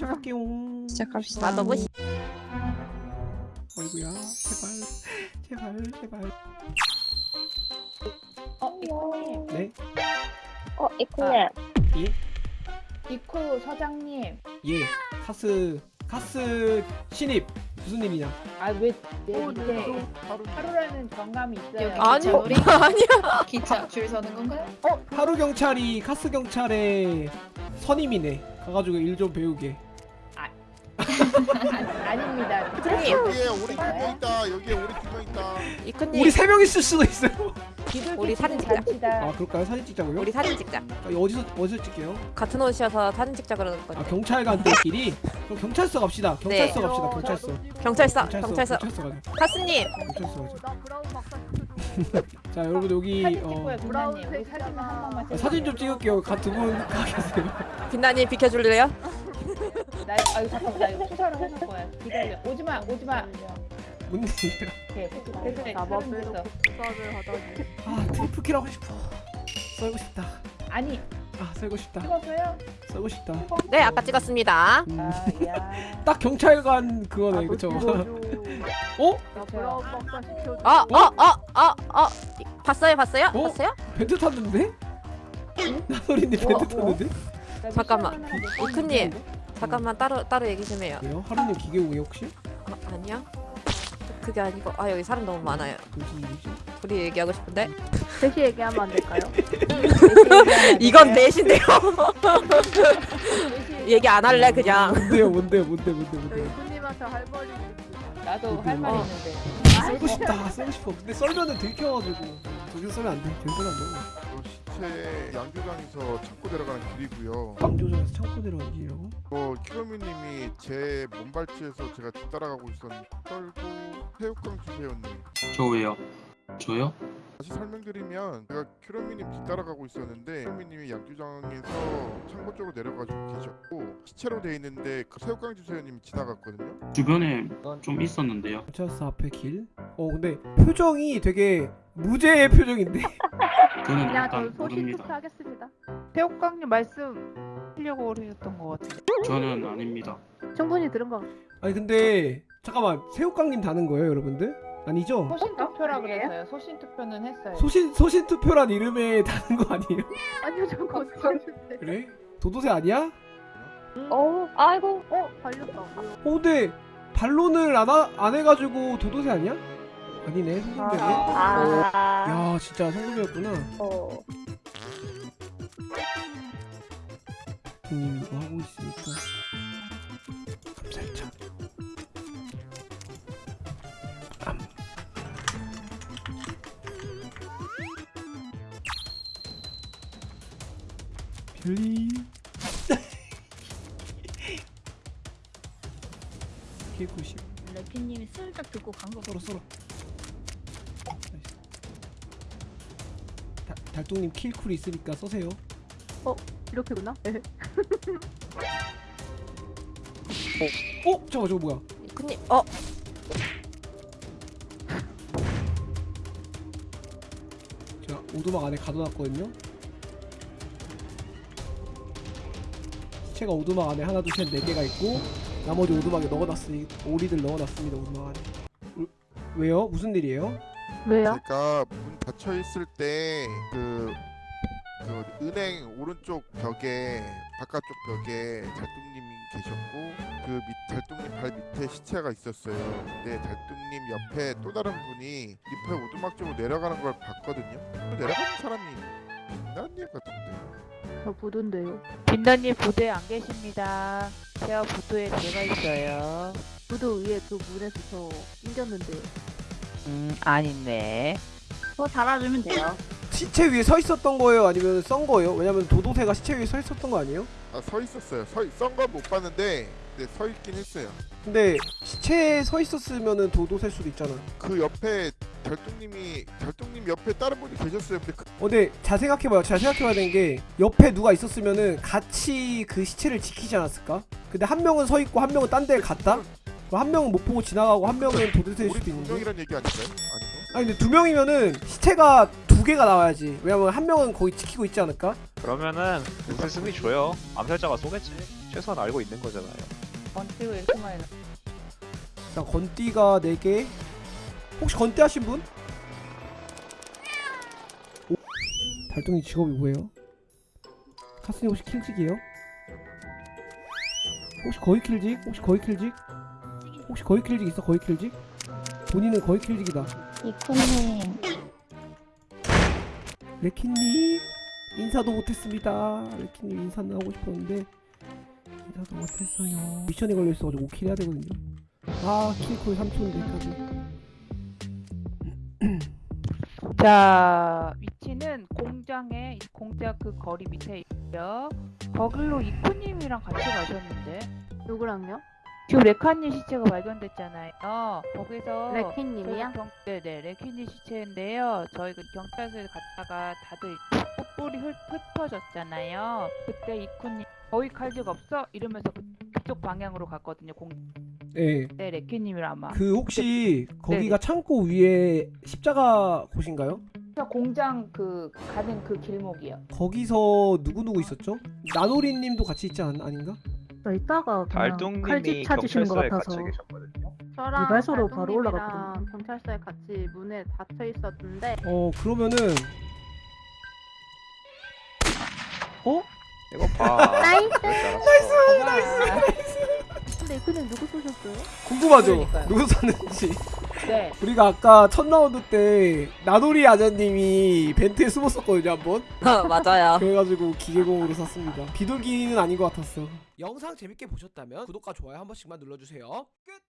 시작할게요. 시작합시다. 맛없으시 어이구야 제발 제발 제발. 어, 이코님. 네 어, 이코님. 이코 서장님. 예. 카스 카스 신입 무슨 일이냐? 아, 왜, 내 밑에 하루라는 정감이 있어요. 아니 우리 아니야 기차 줄 서는 건가요? 하루 경찰이 카스 경찰의 선임이네. 가가지고 일 좀 배우게. 아, 아닙니다. 이코님 여기에 오리 두명 있다. 여기에 오리 두명 있다. 이코님 우리 세 명 있을 수도 있어요. 우리 사진 찍자. 아 그럴까요? 사진 찍자고요? 우리 사진 찍자 아, 어디서 어디서 찍게요? 같은 옷이어서 사진 찍자 그러는 아 건데 경찰관들끼리 그럼 경찰서 갑시다. 경찰서 네. 갑시다. 경찰서. 경찰서 경찰서 경찰서 가자. 카스님 경찰서 가자. 자 여러분 여기 사진 어, 사진 아, 사진 좀 찍을게요. 두분 가 계세요. 빛나님 비켜줄래요? 나, 아유, 잠깐만. 나 이거 투사를 해놓을 거야. 기다려. 오지 마, 오지 마. 뭔 일이야? 오케이. 됐어, 사람 됐어. 아 triple kill 하고 싶어. 썰고 싶다. 아니, 아 썰고 싶다. 찍었어요? 썰고 싶다. 네 아까 찍었습니다 음, 아, 야. 딱 경찰관 그거네 그쵸? 어? 그렇죠. 어어 어 어어 봤어요 봤어요 어? 봤어요? 벤트 탔는데? 나소리님 벤트 탔는데? 잠깐만. 이크님. 잠깐만 따로 따로 얘기 좀 해요. 왜요? 하루님 기계오게 혹시? 어, 아니요. 그게 아니고 아 여기 사람 너무 많아요. 무슨 일이지? 둘이 얘기하고 싶은데? 셋이 얘기하면 안 될까요? 이건 넷인데요. 얘기 안 할래 그냥. 뭔데요 뭔데요 뭔데 뭔데 뭔데 손님한테 할 말이 나도 할 말 있는데. 썰고 싶다 썰고 싶어. 근데 썰면은 들켜가지고. 저기서 썰면 안 돼 저기 썰면 안 돼 그 시체 양조장에서 창고 들어가는 길이고요. 방조장에서 창고 내려간 길이라고? 어, 키로미님이 제 몸발치에서 제가 뒤따라가고 있었는데 떨고 새우깡 주세요님. 저 왜요? 저요? 다시 설명드리면 제가 키로미님 뒤따라가고 있었는데 키로미님이 양조장에서 창고 쪽으로 내려가지고 계셨고 시체로 돼 있는데 그 새우깡 주세요님이 지나갔거든요. 주변에 좀 있었는데요. 경찰서 앞에 길? 어 근데 표정이 되게 무죄의 표정인데? 그냥 저 일단 소신 모릅니다. 투표하겠습니다. 태옥강님 말씀 하려고 하셨던 것 같은데 저는 아닙니다. 충분히 들은 거. 아니 근데 잠깐만 새우깡님 다는 거예요 여러분들? 아니죠? 소신 투표라 그래서요. 소신 투표는 했어요. 소신 소신 투표란 이름에 다는 거 아니에요? 아니요, 저 거짓말인데. 그래? 도도새 아니야? 어, 아이고. 어, 발렸다. 어 근데 반론을 안, 하, 안 해가지고 도도새 아니야? 아니네 성금이네 아. 야 진짜 성금이었구나 어. 형님 이거 하고 있으니까 감살짝 암. 별리 개구십 래피님이 슬쩍 듣고 간 거. 썰어 썰어 달동님 킬쿨 있으니까 써세요 이렇게구나. 네. 어? 잠깐 저거 뭐야 이코님 어 제가 오두막 안에 가둬놨거든요 시체가 오두막 안에 하나 둘셋네 개가 있고 나머지 오두막에 넣어놨으니 오리들 넣어놨습니다 오두막 안에 우- 왜요? 무슨 일이에요? 왜요? 제가 문 닫혀 있을 때 그 그 은행 오른쪽 벽에 바깥쪽 벽에 달뚱님이 계셨고 그 밑, 달뚱님 발 밑에 시체가 있었어요. 근데 달뚱님 옆에 또 다른 분이 잎에 오두막 쪽으로 내려가는 걸 봤거든요. 그 내려가는 사람이 빛나님 같은데. 저 부두인데요. 빛나님 부대에 안 계십니다 제가 부두에 들어가 있어요 부두 위에 그 문에서 저 낑겼는데요. 음 아니네 그거 달아주면 돼요. 시체 위에 서 있었던 거예요? 아니면 썬 거예요? 왜냐면 도도새가 시체 위에 서 있었던 거 아니에요? 아 서 있었어요. 서썬건 못 봤는데 근데 서 있긴 했어요. 근데 시체에 서 있었으면은 도도새일 수도 있잖아 그 옆에 달뚱님이 달뚱님 옆에 다른 분이 계셨어요. 근데 그 어, 근데 잘 생각해봐요. 잘 생각해봐야 되는 게 옆에 누가 있었으면은 같이 그 시체를 지키지 않았을까? 근데 한 명은 서 있고 한 명은 딴 데를 갔다? 한 명은 못 보고 지나가고 한 명은 도도새일 수도 두 있는데. 명이란 얘기 아닌가요? 아닌가? 아니 근데 두 명이면은 시체가 두 개가 나와야지. 왜냐면 한 명은 거기 지키고 있지 않을까? 그러면은 도세 승리 줘요. 암살자가 쏘겠지. 최소한 알고 있는 거잖아요. 번지고 이렇게 많이 나. 자 건띠가 4개 혹시 건띠 하신 분? 오? 달동이 직업이 뭐예요? 카스님 혹시 킬직이에요? 혹시 거의 킬직? 혹시 거의 킬직? 혹시 거의 킬직 있어 거의 킬직? 본인은 거의 킬직이다 이코님. 레키님 인사도 못했습니다 레키님 인사는 하고 싶었는데 인사도 못했어요 미션에 걸려있어가지고 5킬 해야 되거든요 아 킬콜 3초인데 자, 위치는 공장에 공장 그 거리 밑에 있고요. 거길로 이쿠님이랑 같이 가셨는데 누구랑요? 지금 레카님 시체가 발견됐잖아요. 거기서 레키님이요? 경, 네네 레키님 시체인데요. 저희 그 경찰서에 갔다가 다들 뿔이 흩, 흩어졌잖아요. 그때 이쿠님 거기 칼집 없어? 이러면서 그- 그쪽 방향으로 갔거든요. 공, 예. 네 레키님이랑 아마. 그 혹시 거기가 네네. 창고 위에 십자가 곳인가요? 저 공장 그 가는 그 길목이요. 거기서 누구 누구 있었죠? 나노리님도 같이 있지 않, 아닌가? 저 이따가 달동님이 칼집 찾으시는 것 경찰서에 같아서 계셨거든요. 저랑 이발소로 바로 올라갔거든요. 경찰서에 같이 문에 닫혀 있었는데 어 그러면은 어? 이거 봐. Nice! Nice 근데 이쿠님 누구 쏘셨어요? 궁금하죠? 그러니까요. 누구 쐈는지 네. 우리가 아까 첫 라운드 때 나노리 아저님이 vent에 숨었었거든요 한번 맞아요. 그래가지고 기계공으로 쐈습니다 비둘기는 아닌 것 같았어 영상 재밌게 보셨다면 구독과 좋아요 한 번씩만 눌러주세요 끝!